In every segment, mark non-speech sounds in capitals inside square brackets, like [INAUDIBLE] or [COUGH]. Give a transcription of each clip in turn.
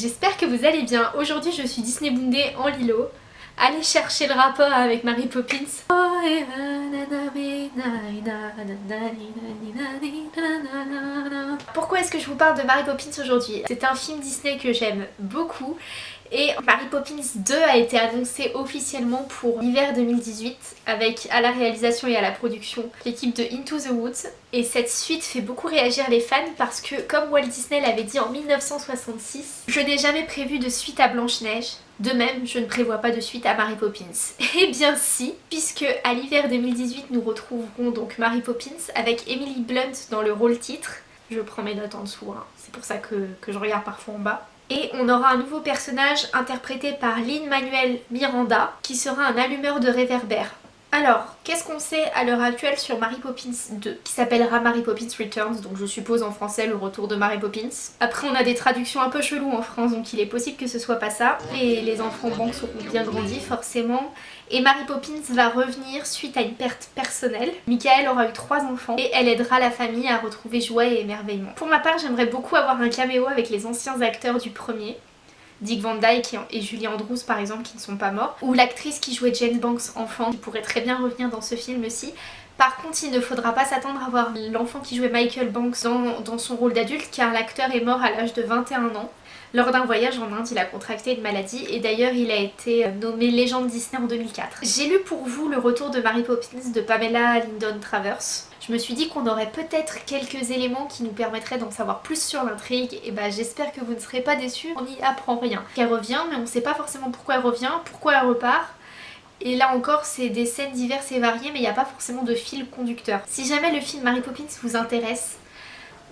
J'espère que vous allez bien. Aujourd'hui je suis Disney Bundé en Lilo. Allez chercher le rapport avec Mary Poppins. Pourquoi est-ce que je vous parle de Mary Poppins aujourd'hui? C'est un film Disney que j'aime beaucoup et Mary Poppins 2 a été annoncé officiellement pour l'hiver 2018 avec à la réalisation et à la production l'équipe de Into the Woods. Et cette suite fait beaucoup réagir les fans parce que comme Walt Disney l'avait dit en 1966, je n'ai jamais prévu de suite à Blanche-Neige. De même, je ne prévois pas de suite à Mary Poppins. [LAUGHS] Eh bien si, puisque à l'hiver 2018 nous retrouverons donc Mary Poppins avec Emily Blunt dans le rôle titre. Je prends mes notes en dessous, hein. c'est pour ça que, que je regarde parfois en bas. Et on aura un nouveau personnage interprété par Lin-Manuel Miranda qui sera un allumeur de réverbère. Alors, qu'est-ce qu'on sait à l'heure actuelle sur Mary Poppins 2 qui s'appellera Mary Poppins Returns, donc je suppose en français le retour de Mary Poppins. Après on a des traductions un peu cheloues en France donc il est possible que ce soit pas ça. Et les enfants banques seront bien grandis forcément. Et Mary Poppins va revenir suite à une perte personnelle. Michael aura eu trois enfants et elle aidera la famille à retrouver joie et émerveillement. Pour ma part j'aimerais beaucoup avoir un caméo avec les anciens acteurs du premier. Dick Van Dyke et Julie Andrews par exemple qui ne sont pas morts, ou l'actrice qui jouait Jane Banks enfant qui pourrait très bien revenir dans ce film aussi. Par contre il ne faudra pas s'attendre à voir l'enfant qui jouait Michael Banks dans, dans son rôle d'adulte car l'acteur est mort à l'âge de 21 ans. Lors d'un voyage en Inde, il a contracté une maladie et d'ailleurs il a été nommé légende Disney en 2004. J'ai lu pour vous le retour de Mary Poppins de Pamela Lyndon Travers je me suis dit qu'on aurait peut-être quelques éléments qui nous permettraient d'en savoir plus sur l'intrigue et bah j'espère que vous ne serez pas déçus, on n'y apprend rien. Elle revient mais on ne sait pas forcément pourquoi elle revient, pourquoi elle repart et là encore c'est des scènes diverses et variées mais il n'y a pas forcément de fil conducteur. Si jamais le film Mary Poppins vous intéresse,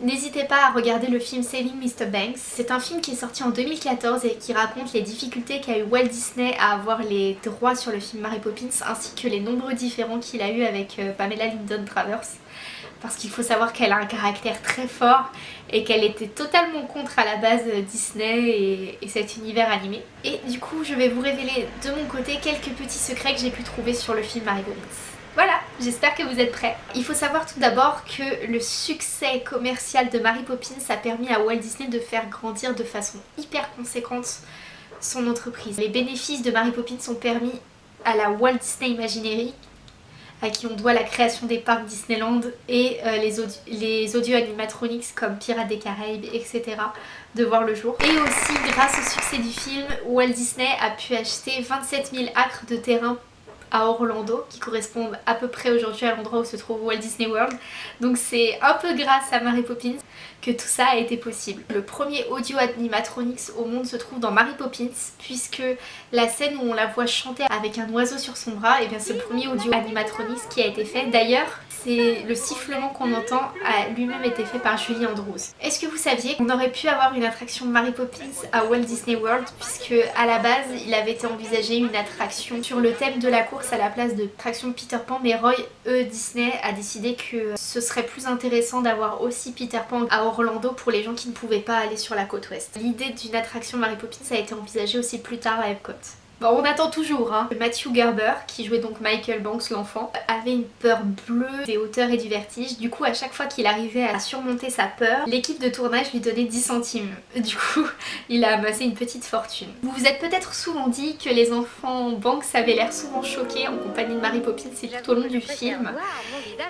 N'hésitez pas à regarder le film Saving Mr. Banks. C'est un film qui est sorti en 2014 et qui raconte les difficultés qu'a eu Walt Disney à avoir les droits sur le film Mary Poppins ainsi que les nombreux différends qu'il a eu avec euh, Pamela Lyndon Travers parce qu'il faut savoir qu'elle a un caractère très fort et qu'elle était totalement contre à la base Disney et, cet univers animé. Et du coup je vais vous révéler de mon côté quelques petits secrets que j'ai pu trouver sur le film Mary Poppins. J'espère que vous êtes prêts. Il faut savoir tout d'abord que le succès commercial de Mary Poppins a permis à Walt Disney de faire grandir de façon hyper conséquente son entreprise. Les bénéfices de Mary Poppins ont permis à la Walt Disney Imagineering à qui on doit la création des parcs Disneyland et euh, les, les audio animatronics comme Pirates des Caraïbes, etc. de voir le jour. Et aussi grâce au succès du film, Walt Disney a pu acheter 27 000 acres de terrain à Orlando qui correspondent à peu près aujourd'hui à l'endroit où se trouve Walt Disney World. Donc c'est un peu grâce à Mary Poppins que tout ça a été possible. Le premier audio animatronics au monde se trouve dans Mary Poppins puisque la scène où on la voit chanter avec un oiseau sur son bras, et eh bien c'est le premier audio animatronics qui a été fait. D'ailleurs le sifflement qu'on entend a lui-même été fait par Julie Andrews. Est-ce que vous saviez qu'on aurait pu avoir une attraction Mary Poppins à Walt Disney World puisque à la base il avait été envisagé une attraction sur le thème de la course à la place de l'attraction Peter Pan mais Roy E Disney a décidé que ce serait plus intéressant d'avoir aussi Peter Pan à Orlando pour les gens qui ne pouvaient pas aller sur la côte ouest. L'idée d'une attraction Mary Poppins a été envisagée aussi plus tard à Epcot. Bon, on attend toujours, hein. Matthew Gerber, qui jouait donc Michael Banks l'enfant, avait une peur bleue des hauteurs et du vertige. Du coup, à chaque fois qu'il arrivait à surmonter sa peur, l'équipe de tournage lui donnait 10 centimes. [LAUGHS] Du coup, il a amassé une petite fortune. Vous vous êtes peut-être souvent dit que les enfants Banks avaient l'air souvent choqués en compagnie de Mary Poppins tout au long du film.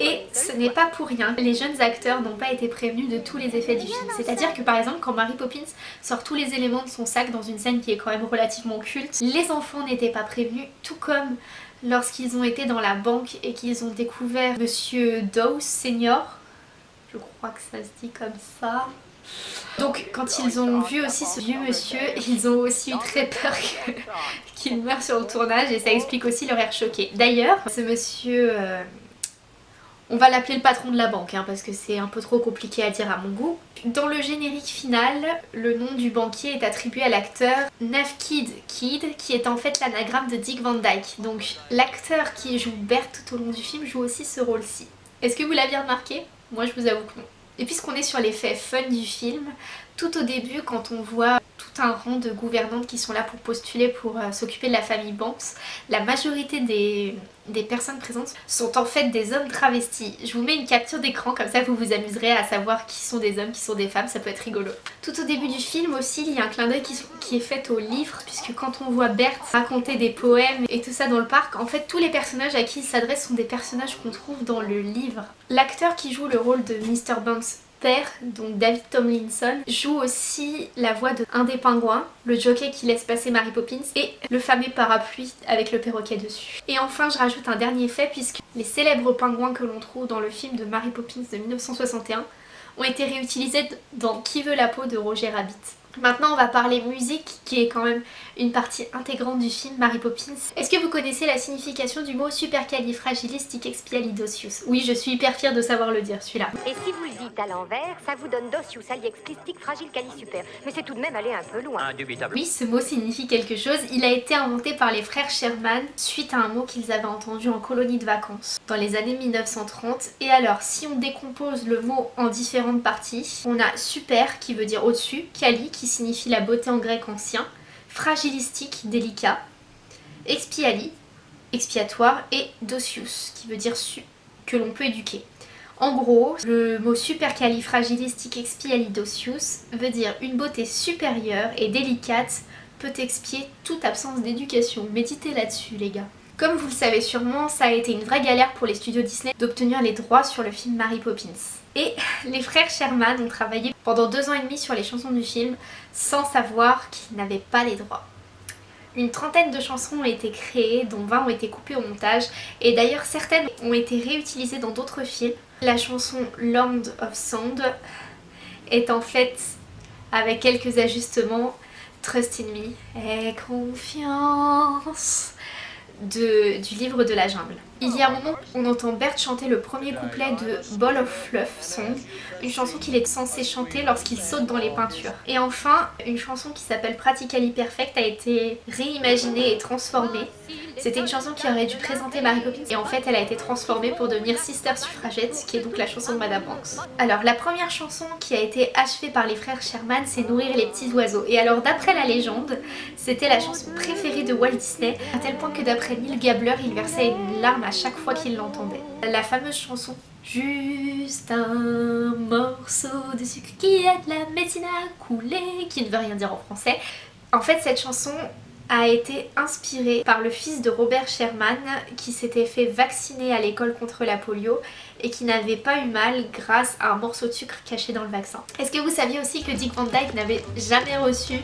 Et ce n'est pas pour rien. Les jeunes acteurs n'ont pas été prévenus de tous les effets du film. C'est-à-dire que par exemple, quand Mary Poppins sort tous les éléments de son sac dans une scène qui est quand même relativement culte, les n'étaient pas prévenus, tout comme lorsqu'ils ont été dans la banque et qu'ils ont découvert Monsieur Dawes Senior. Je crois que ça se dit comme ça. Donc quand ils ont vu aussi ce vieux monsieur, ils ont aussi eu très peur [LAUGHS] qu'il meure sur le tournage et ça explique aussi leur air choqué. D'ailleurs, ce monsieur... Euh, on va l'appeler le patron de la banque hein, parce que c'est un peu trop compliqué à dire à mon goût. Dans le générique final, le nom du banquier est attribué à l'acteur Nafkid Kid qui est en fait l'anagramme de Dick Van Dyke. Donc l'acteur qui joue Bert tout au long du film joue aussi ce rôle-ci. Est-ce que vous l'aviez remarqué? Moi je vous avoue que non. Et puisqu'on est sur l'effet fun du film, tout au début quand on voit un rang de gouvernantes qui sont là pour postuler pour euh, s'occuper de la famille Banks. La majorité des, personnes présentes sont en fait des hommes travestis. Je vous mets une capture d'écran comme ça vous vous amuserez à savoir qui sont des hommes, qui sont des femmes, ça peut être rigolo. Tout au début du film aussi il y a un clin d'œil qui, est fait au livre puisque quand on voit Bert raconter des poèmes et tout ça dans le parc, en fait tous les personnages à qui il s'adresse sont des personnages qu'on trouve dans le livre. L'acteur qui joue le rôle de Mr. Banks donc David Tomlinson, joue aussi la voix de un des pingouins, le jockey qui laisse passer Mary Poppins, et le fameux parapluie avec le perroquet dessus. Et enfin je rajoute un dernier fait puisque les célèbres pingouins que l'on trouve dans le film de Mary Poppins de 1961 ont été réutilisés dans Qui veut la peau de Roger Rabbit. Maintenant on va parler musique qui est quand même une partie intégrante du film Mary Poppins. Est-ce que vous connaissez la signification du mot supercalifragilisticexpialidocious Oui je suis hyper fière de savoir le dire celui-là. Et si vous le dites à l'envers, ça vous donne docius aliexplistic fragile super. Mais c'est tout de même aller un peu loin. Indubitable. Oui ce mot signifie quelque chose. Il a été inventé par les frères Sherman suite à un mot qu'ils avaient entendu en colonie de vacances dans les années 1930. Et alors si on décompose le mot en différentes parties, on a super qui veut dire au-dessus, cali qui signifie la beauté en grec ancien, fragilistique, délicat, expiali, expiatoire et docius, qui veut dire que l'on peut éduquer. En gros, le mot supercalifragilistique veut dire une beauté supérieure et délicate peut expier toute absence d'éducation. Méditez là-dessus les gars. Comme vous le savez sûrement, ça a été une vraie galère pour les studios Disney d'obtenir les droits sur le film Mary Poppins. Et les frères Sherman ont travaillé pendant deux ans et demi sur les chansons du film sans savoir qu'ils n'avaient pas les droits. Une trentaine de chansons ont été créées, dont 20 ont été coupées au montage, et d'ailleurs certaines ont été réutilisées dans d'autres films. La chanson Land of Sound est en fait, avec quelques ajustements, Trust in Me, et confiance de, du livre de la jungle. Il y a un moment on entend Bert chanter le premier couplet de Ball of Fluff Song, une chanson qu'il est censé chanter lorsqu'il saute dans les peintures. Et enfin, une chanson qui s'appelle Practically Perfect a été réimaginée et transformée. C'était une chanson qui aurait dû présenter Mary Poppins et en fait elle a été transformée pour devenir Sister Suffragette qui est donc la chanson de Madame Banks. Alors la première chanson qui a été achevée par les frères Sherman c'est Nourrir les petits oiseaux et alors d'après la légende c'était la chanson préférée de Walt Disney à tel point que d'après Neil Gabler il versait une larme à chaque fois qu'il l'entendait. La fameuse chanson Juste un morceau de sucre qui aide la médecine à couler, qui ne veut rien dire en français. En fait cette chanson a été inspirée par le fils de Robert Sherman qui s'était fait vacciner à l'école contre la polio et qui n'avait pas eu mal grâce à un morceau de sucre caché dans le vaccin. Est-ce que vous saviez aussi que Dick Van Dyke n'avait jamais reçu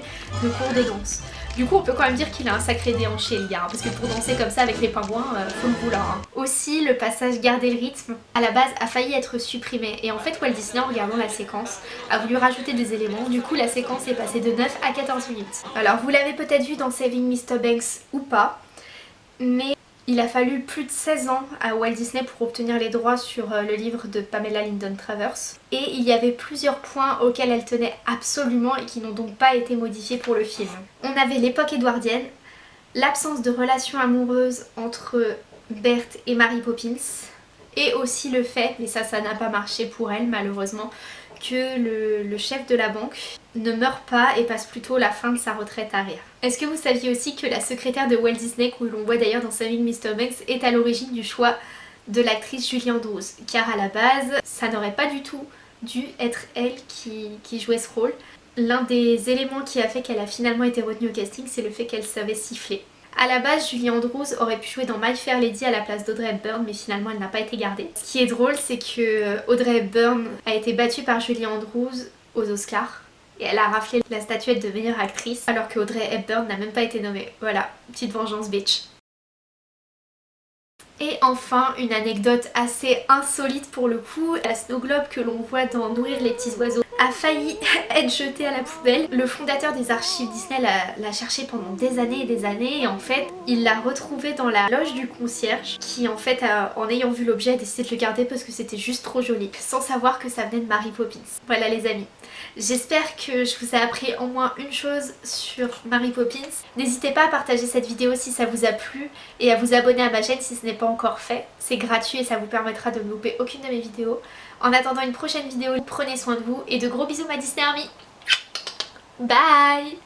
de cours de danse? Du coup on peut quand même dire qu'il a un sacré déhanché le gars, parce que pour danser comme ça avec les pingouins, euh, faut le vouloir. Hein. Aussi le passage garder le rythme, à la base a failli être supprimé et en fait Walt Disney en regardant la séquence a voulu rajouter des éléments, du coup la séquence est passée de 9 à 14 minutes. Alors vous l'avez peut-être vu dans Saving Mr. Banks ou pas, mais il a fallu plus de 16 ans à Walt Disney pour obtenir les droits sur euh, le livre de Pamela Lyndon Travers et il y avait plusieurs points auxquels elle tenait absolument et qui n'ont donc pas été modifiés pour le film. On avait l'époque édouardienne, l'absence de relation amoureuse entre Bert et Mary Poppins et aussi le fait, mais ça ça n'a pas marché pour elle malheureusement, que le, chef de la banque ne meurt pas et passe plutôt la fin de sa retraite à rire. Est-ce que vous saviez aussi que la secrétaire de Walt Disney, que l'on voit d'ailleurs dans Saving Mr. Banks, est à l'origine du choix de l'actrice Julie Andrews Car à la base, ça n'aurait pas du tout dû être elle qui, qui jouait ce rôle. L'un des éléments qui a fait qu'elle a finalement été retenue au casting, c'est le fait qu'elle savait siffler. A la base, Julie Andrews aurait pu jouer dans My Fair Lady à la place d'Audrey Hepburn, mais finalement elle n'a pas été gardée. Ce qui est drôle, c'est que Audrey Hepburn a été battue par Julie Andrews aux Oscars. Et elle a raflé la statuette de meilleure actrice, alors que Audrey Hepburn n'a même pas été nommée. Voilà, petite vengeance bitch. Et enfin, une anecdote assez insolite pour le coup, la snow globe que l'on voit dans Nourrir les petits oiseaux a failli [LAUGHS] être jetée à la poubelle. Le fondateur des archives Disney l'a cherché pendant des années et des années et en fait il l'a retrouvé dans la loge du concierge qui en fait en ayant vu l'objet a décidé de le garder parce que c'était juste trop joli sans savoir que ça venait de Mary Poppins. Voilà les amis. J'espère que je vous ai appris au moins une chose sur Mary Poppins. N'hésitez pas à partager cette vidéo si ça vous a plu et à vous abonner à ma chaîne si ce n'est pas encore fait. C'est gratuit et ça vous permettra de ne louper aucune de mes vidéos. En attendant une prochaine vidéo, prenez soin de vous et de gros bisous ma Disney Army. Bye.